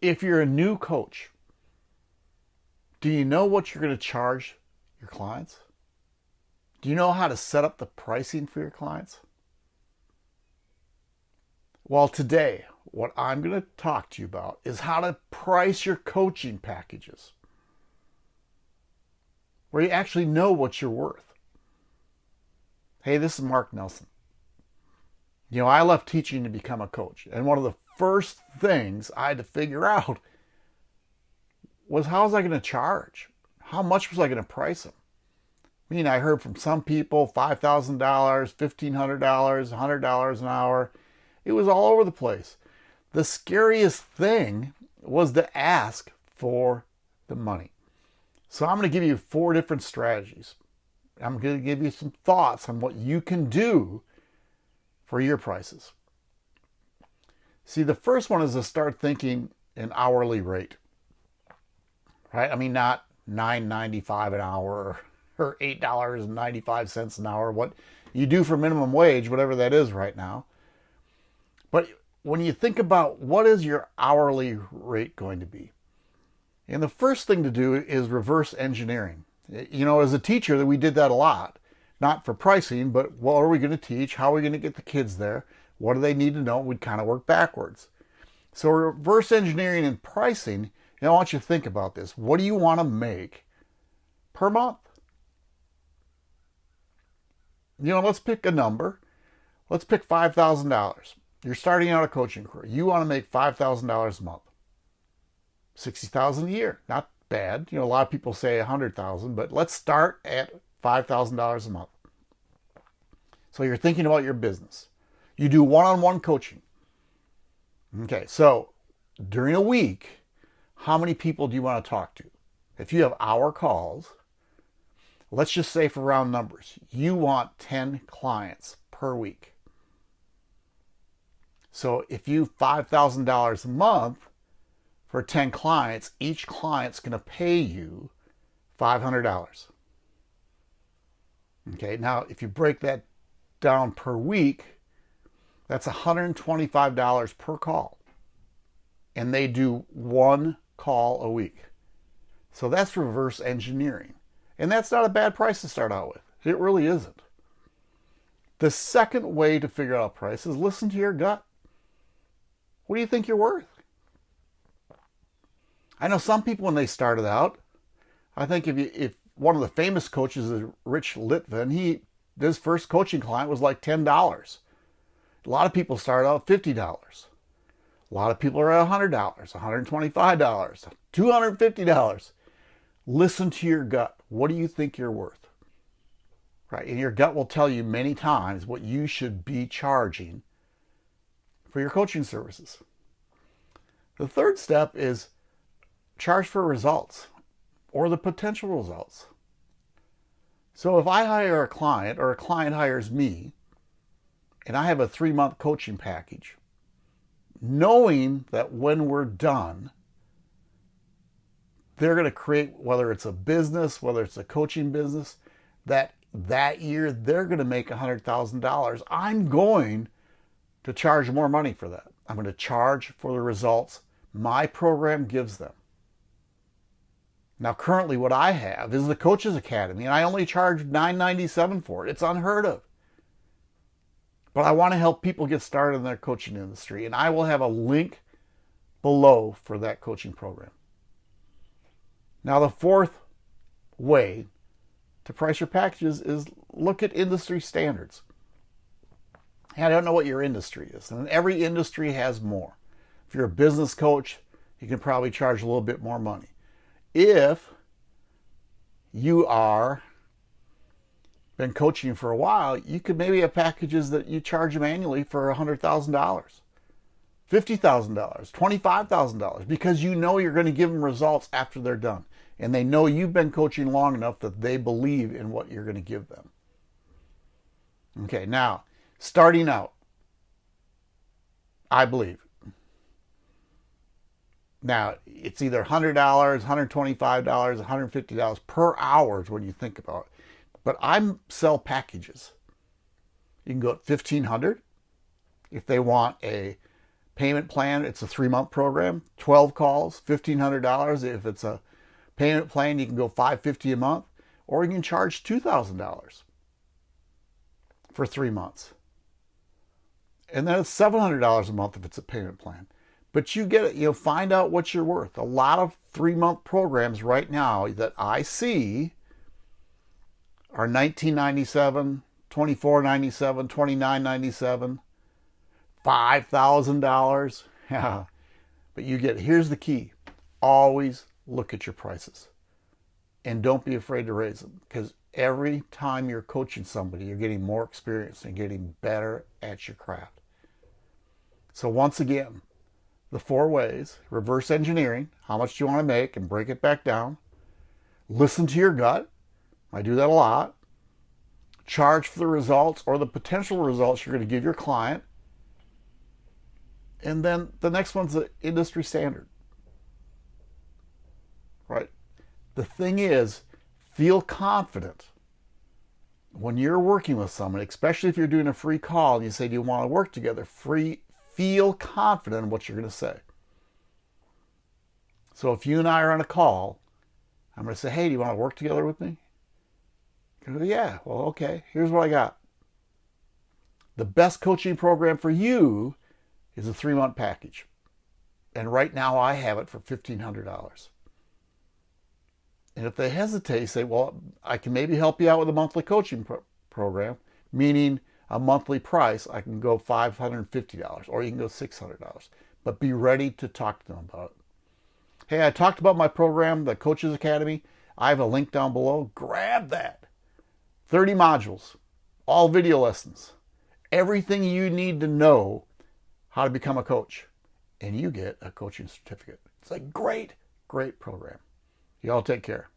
if you're a new coach, do you know what you're going to charge your clients? Do you know how to set up the pricing for your clients? Well, today, what I'm going to talk to you about is how to price your coaching packages where you actually know what you're worth. Hey, this is Mark Nelson. You know, I left teaching to become a coach, and one of the first things I had to figure out was how was I going to charge? How much was I going to price them? I mean, I heard from some people $5,000, $1,500, $100 an hour. It was all over the place. The scariest thing was to ask for the money. So I'm going to give you four different strategies. I'm going to give you some thoughts on what you can do for your prices. See, the first one is to start thinking an hourly rate. Right? I mean, not $9.95 an hour or $8.95 an hour, what you do for minimum wage, whatever that is right now. But when you think about what is your hourly rate going to be? And the first thing to do is reverse engineering. You know, as a teacher, that we did that a lot. Not for pricing, but what are we going to teach? How are we going to get the kids there? What do they need to know? We'd kind of work backwards. So reverse engineering and pricing, you know, I want you to think about this. What do you want to make per month? You know, let's pick a number. Let's pick $5,000. You're starting out a coaching career. You want to make $5,000 a month. 60,000 a year. Not bad. You know, a lot of people say 100,000, but let's start at $5,000 a month. So you're thinking about your business. You do one-on-one coaching. Okay, so during a week, how many people do you want to talk to? If you have hour calls, let's just say for round numbers, you want 10 clients per week. So if you $5,000 a month, for 10 clients, each client's going to pay you $500. Okay, now if you break that down per week, that's $125 per call. And they do one call a week. So that's reverse engineering. And that's not a bad price to start out with. It really isn't. The second way to figure out price is listen to your gut. What do you think you're worth? I know some people when they started out, I think if you, if one of the famous coaches is Rich Litvin, he his first coaching client was like ten dollars. A lot of people start out fifty dollars. A lot of people are at hundred dollars, one hundred twenty-five dollars, two hundred fifty dollars. Listen to your gut. What do you think you're worth? Right, and your gut will tell you many times what you should be charging for your coaching services. The third step is charge for results or the potential results. So if I hire a client or a client hires me and I have a three month coaching package, knowing that when we're done, they're going to create, whether it's a business, whether it's a coaching business, that that year they're going to make $100,000. I'm going to charge more money for that. I'm going to charge for the results my program gives them. Now, currently what I have is the Coaches Academy, and I only charge $9.97 for it. It's unheard of. But I want to help people get started in their coaching industry, and I will have a link below for that coaching program. Now, the fourth way to price your packages is look at industry standards. I don't know what your industry is, and every industry has more. If you're a business coach, you can probably charge a little bit more money if you are been coaching for a while, you could maybe have packages that you charge them annually for $100,000, $50,000, $25,000 because you know you're going to give them results after they're done. And they know you've been coaching long enough that they believe in what you're going to give them. Okay, now, starting out, I believe now, it's either $100, $125, $150 per hour when you think about it. But I sell packages. You can go at 1500 if they want a payment plan, it's a three month program, 12 calls, $1,500. If it's a payment plan, you can go 550 a month, or you can charge $2,000 for three months. And then it's $700 a month if it's a payment plan. But you get it, you know, find out what you're worth. A lot of three month programs right now that I see are 1997, 2497, 2997, $5,000. Yeah. But you get here's the key. Always look at your prices. And don't be afraid to raise them because every time you're coaching somebody, you're getting more experience and getting better at your craft. So once again, the four ways, reverse engineering, how much do you want to make and break it back down. Listen to your gut. I do that a lot. Charge for the results or the potential results you're going to give your client. And then the next one's the industry standard. Right? The thing is, feel confident when you're working with someone, especially if you're doing a free call and you say, Do you want to work together? Free feel confident in what you're going to say. So if you and I are on a call, I'm going to say, hey, do you want to work together with me? Yeah, well, okay, here's what I got. The best coaching program for you is a three month package. And right now I have it for $1,500. And if they hesitate, say, well, I can maybe help you out with a monthly coaching pro- program, meaning a monthly price, I can go $550 or you can go $600. But be ready to talk to them about it. Hey, I talked about my program, the Coaches Academy. I have a link down below. Grab that. 30 modules, all video lessons, everything you need to know how to become a coach. And you get a coaching certificate. It's a great, great program. Y'all take care.